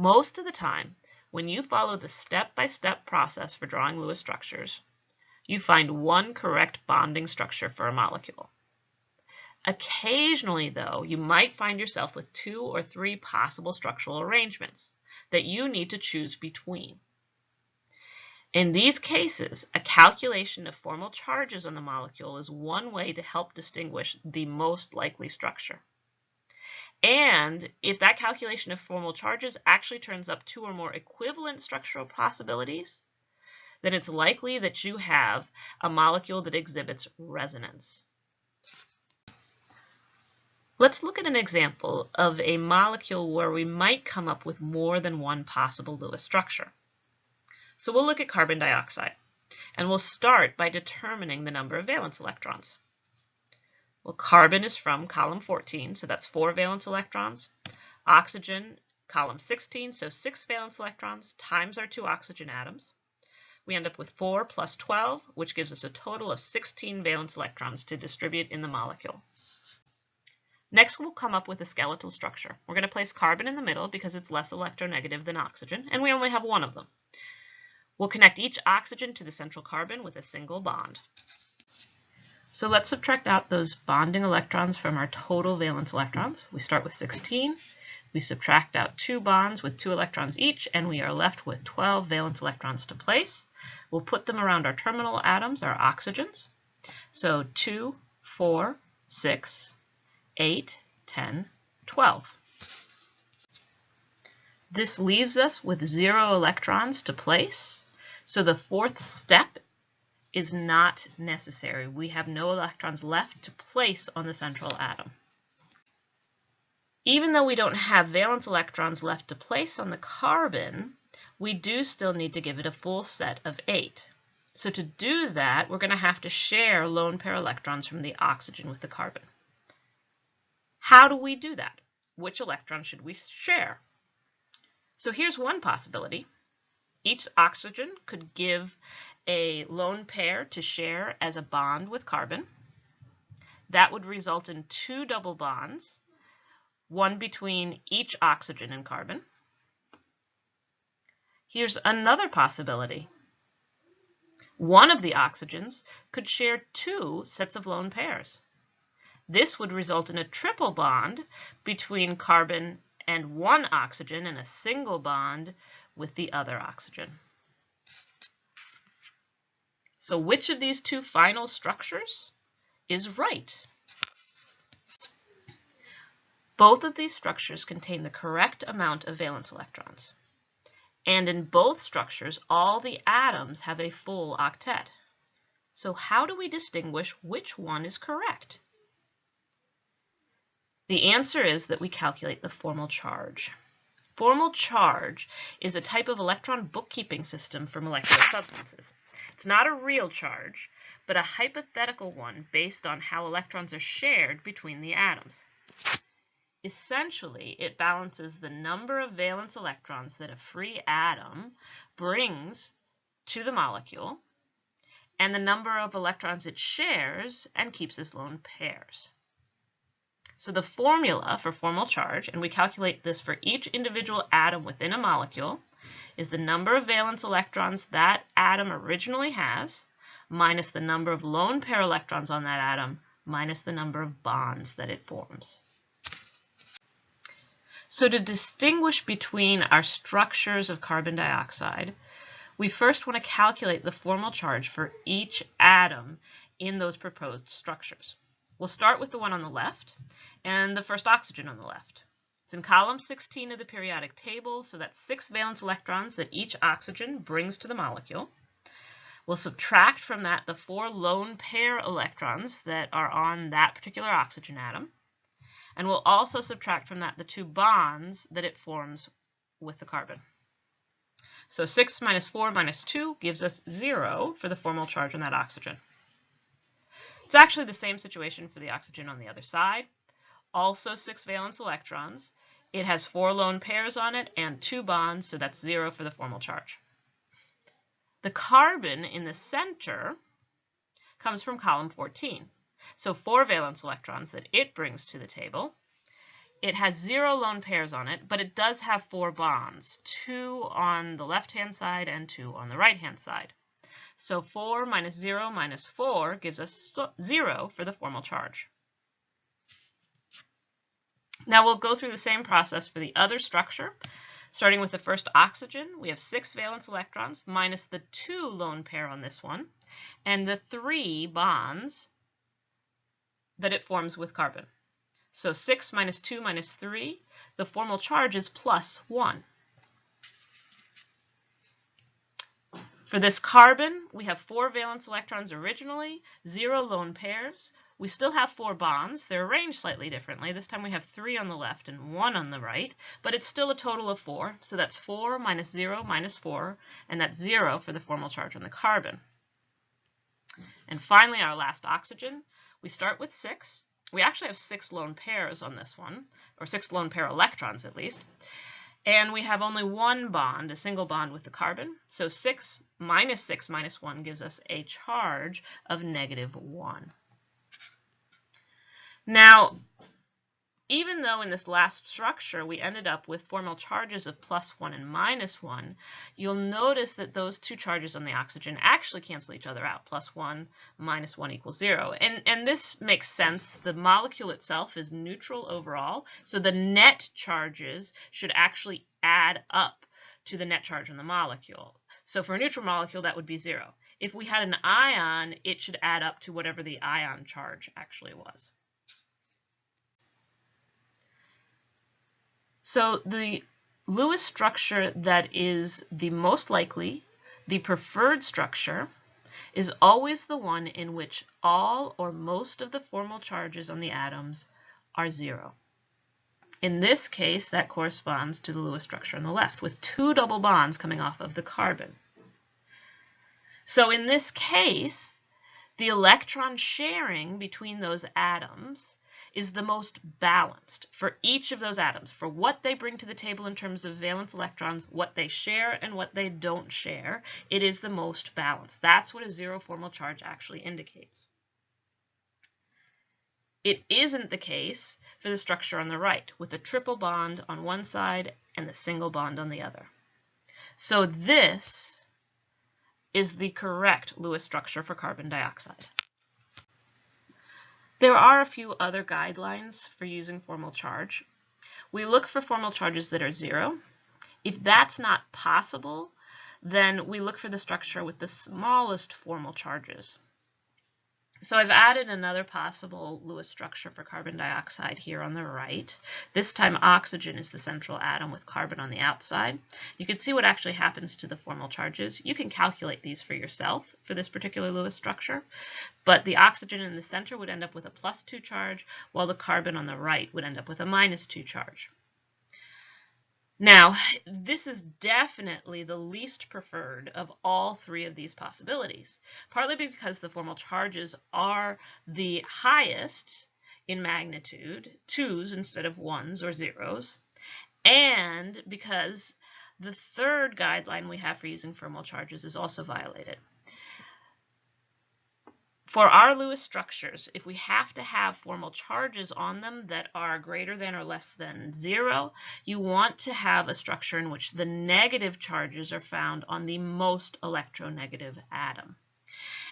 Most of the time, when you follow the step-by-step -step process for drawing Lewis structures, you find one correct bonding structure for a molecule. Occasionally, though, you might find yourself with two or three possible structural arrangements that you need to choose between. In these cases, a calculation of formal charges on the molecule is one way to help distinguish the most likely structure. And if that calculation of formal charges actually turns up two or more equivalent structural possibilities, then it's likely that you have a molecule that exhibits resonance. Let's look at an example of a molecule where we might come up with more than one possible Lewis structure. So we'll look at carbon dioxide, and we'll start by determining the number of valence electrons. Well, carbon is from column 14, so that's four valence electrons. Oxygen, column 16, so six valence electrons times our two oxygen atoms. We end up with 4 plus 12, which gives us a total of 16 valence electrons to distribute in the molecule. Next, we'll come up with a skeletal structure. We're going to place carbon in the middle because it's less electronegative than oxygen, and we only have one of them. We'll connect each oxygen to the central carbon with a single bond. So let's subtract out those bonding electrons from our total valence electrons. We start with 16. We subtract out two bonds with two electrons each, and we are left with 12 valence electrons to place. We'll put them around our terminal atoms, our oxygens. So 2, 4, 6, 8, 10, 12. This leaves us with zero electrons to place, so the fourth step is not necessary. We have no electrons left to place on the central atom. Even though we don't have valence electrons left to place on the carbon, we do still need to give it a full set of 8. So to do that, we're going to have to share lone pair electrons from the oxygen with the carbon. How do we do that? Which electron should we share? So here's one possibility. Each oxygen could give a lone pair to share as a bond with carbon. That would result in two double bonds, one between each oxygen and carbon. Here's another possibility. One of the oxygens could share two sets of lone pairs. This would result in a triple bond between carbon and one oxygen and a single bond with the other oxygen. So which of these two final structures is right? Both of these structures contain the correct amount of valence electrons. And in both structures, all the atoms have a full octet. So how do we distinguish which one is correct? The answer is that we calculate the formal charge. Formal charge is a type of electron bookkeeping system for molecular substances. It's not a real charge, but a hypothetical one based on how electrons are shared between the atoms. Essentially, it balances the number of valence electrons that a free atom brings to the molecule and the number of electrons it shares and keeps as lone pairs. So the formula for formal charge, and we calculate this for each individual atom within a molecule, is the number of valence electrons that atom originally has minus the number of lone pair electrons on that atom minus the number of bonds that it forms. So to distinguish between our structures of carbon dioxide, we first want to calculate the formal charge for each atom in those proposed structures. We'll start with the one on the left and the first oxygen on the left. It's in column 16 of the periodic table, so that's six valence electrons that each oxygen brings to the molecule. We'll subtract from that the four lone pair electrons that are on that particular oxygen atom. And we'll also subtract from that the two bonds that it forms with the carbon. So 6 minus 4 minus 2 gives us 0 for the formal charge on that oxygen. It's actually the same situation for the oxygen on the other side. Also six valence electrons. It has four lone pairs on it and two bonds, so that's zero for the formal charge. The carbon in the center comes from column 14. So four valence electrons that it brings to the table. it has zero lone pairs on it, but it does have four bonds, two on the left-hand side and two on the right-hand side. So 4 minus 0 minus 4 gives us 0 for the formal charge. Now we'll go through the same process for the other structure. Starting with the first oxygen, we have six valence electrons minus the two lone pair on this one, and the three bonds that it forms with carbon. So 6 minus 2 minus 3, the formal charge is plus 1. For this carbon, we have four valence electrons originally, zero lone pairs. We still have four bonds. They're arranged slightly differently. This time we have three on the left and one on the right, but it's still a total of four. So that's four minus zero minus four, and that's zero for the formal charge on the carbon. And finally, our last oxygen, we start with six. We actually have six lone pairs on this one, or six lone pair electrons at least. And we have only one bond, a single bond with the carbon. So 6 minus 6 minus 1 gives us a charge of negative 1. Now, even though in this last structure we ended up with formal charges of plus 1 and minus 1, you'll notice that those two charges on the oxygen actually cancel each other out. Plus 1 minus 1 equals 0. And, and this makes sense. The molecule itself is neutral overall, so the net charges should actually add up to the net charge on the molecule. So for a neutral molecule, that would be 0. If we had an ion, it should add up to whatever the ion charge actually was. So the Lewis structure that is the most likely, the preferred structure, is always the one in which all or most of the formal charges on the atoms are zero. In this case, that corresponds to the Lewis structure on the left, with two double bonds coming off of the carbon. So in this case, the electron sharing between those atoms is the most balanced for each of those atoms, for what they bring to the table in terms of valence electrons, what they share and what they don't share, it is the most balanced. That's what a zero formal charge actually indicates. It isn't the case for the structure on the right, with the triple bond on one side and the single bond on the other. So this is the correct Lewis structure for carbon dioxide. There are a few other guidelines for using formal charge. We look for formal charges that are zero. If that's not possible, then we look for the structure with the smallest formal charges. So I've added another possible Lewis structure for carbon dioxide here on the right. This time oxygen is the central atom with carbon on the outside. You can see what actually happens to the formal charges. You can calculate these for yourself for this particular Lewis structure, but the oxygen in the center would end up with a plus 2 charge, while the carbon on the right would end up with a minus 2 charge. Now, this is definitely the least preferred of all three of these possibilities, partly because the formal charges are the highest in magnitude, twos instead of ones or zeros, and because the third guideline we have for using formal charges is also violated. For our Lewis structures, if we have to have formal charges on them that are greater than or less than zero, you want to have a structure in which the negative charges are found on the most electronegative atom.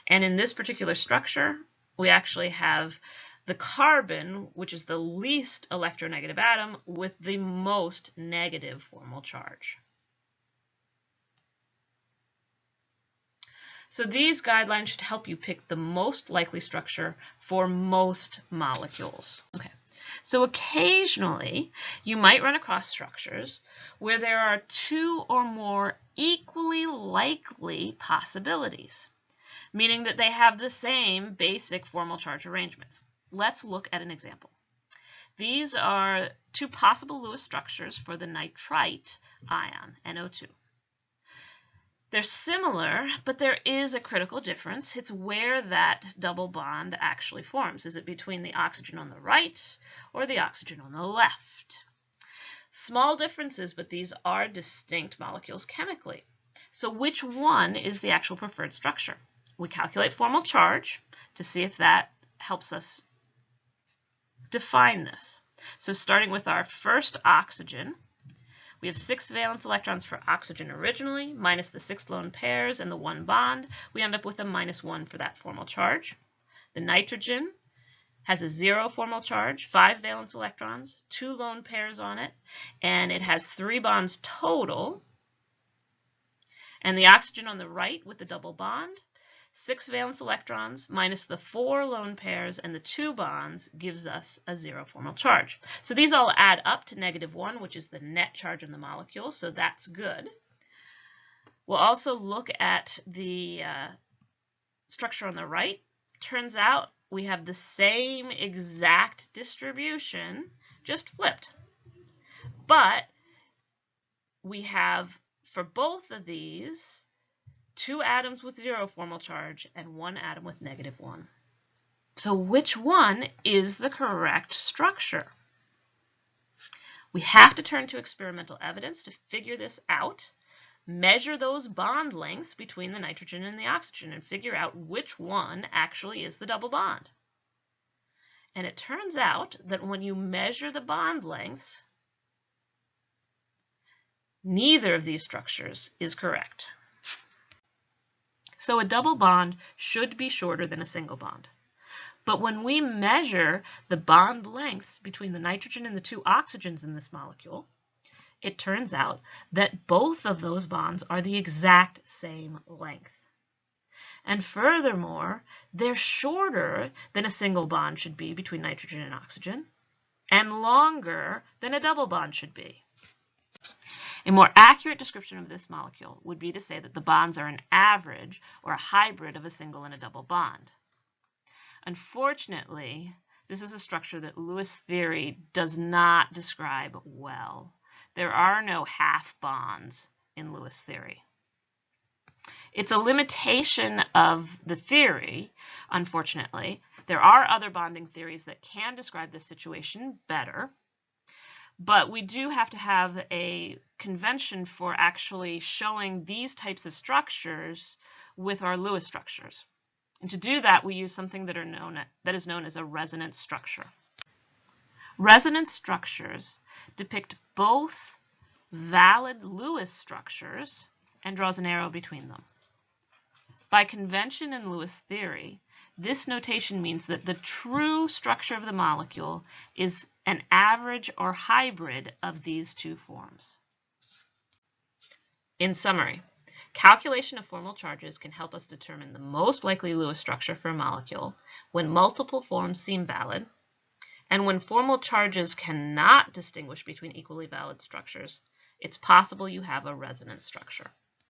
And in this particular structure, we actually have the carbon, which is the least electronegative atom, with the most negative formal charge. So these guidelines should help you pick the most likely structure for most molecules. Okay. So occasionally you might run across structures where there are two or more equally likely possibilities, meaning that they have the same basic formal charge arrangements. Let's look at an example. These are two possible Lewis structures for the nitrite ion, NO2. They're similar, but there is a critical difference. It's where that double bond actually forms. Is it between the oxygen on the right or the oxygen on the left? Small differences, but these are distinct molecules chemically. So which one is the actual preferred structure? We calculate formal charge to see if that helps us define this. So starting with our first oxygen, we have six valence electrons for oxygen originally, minus the six lone pairs and the one bond. We end up with a minus one for that formal charge. The nitrogen has a zero formal charge, five valence electrons, two lone pairs on it, and it has three bonds total. And the oxygen on the right with the double bond, six valence electrons minus the four lone pairs and the two bonds gives us a zero formal charge. So these all add up to negative one, which is the net charge on the molecule, so that's good. We'll also look at the uh, structure on the right. Turns out we have the same exact distribution, just flipped. But we have, for both of these, two atoms with zero formal charge and one atom with negative one. So which one is the correct structure? We have to turn to experimental evidence to figure this out measure those bond lengths between the nitrogen and the oxygen and figure out which one actually is the double bond. And it turns out that when you measure the bond lengths, neither of these structures is correct. So a double bond should be shorter than a single bond. But when we measure the bond lengths between the nitrogen and the two oxygens in this molecule, it turns out that both of those bonds are the exact same length. And furthermore, they're shorter than a single bond should be between nitrogen and oxygen, and longer than a double bond should be. A more accurate description of this molecule would be to say that the bonds are an average or a hybrid of a single and a double bond. Unfortunately, this is a structure that Lewis theory does not describe well. There are no half bonds in Lewis theory. It's a limitation of the theory, unfortunately. There are other bonding theories that can describe this situation better, but we do have to have a convention for actually showing these types of structures with our Lewis structures. And to do that, we use something that, are known, that is known as a resonance structure. Resonance structures depict both valid Lewis structures and draws an arrow between them. By convention in Lewis theory, this notation means that the true structure of the molecule is an average or hybrid of these two forms. In summary, calculation of formal charges can help us determine the most likely Lewis structure for a molecule when multiple forms seem valid and when formal charges cannot distinguish between equally valid structures, it's possible you have a resonance structure.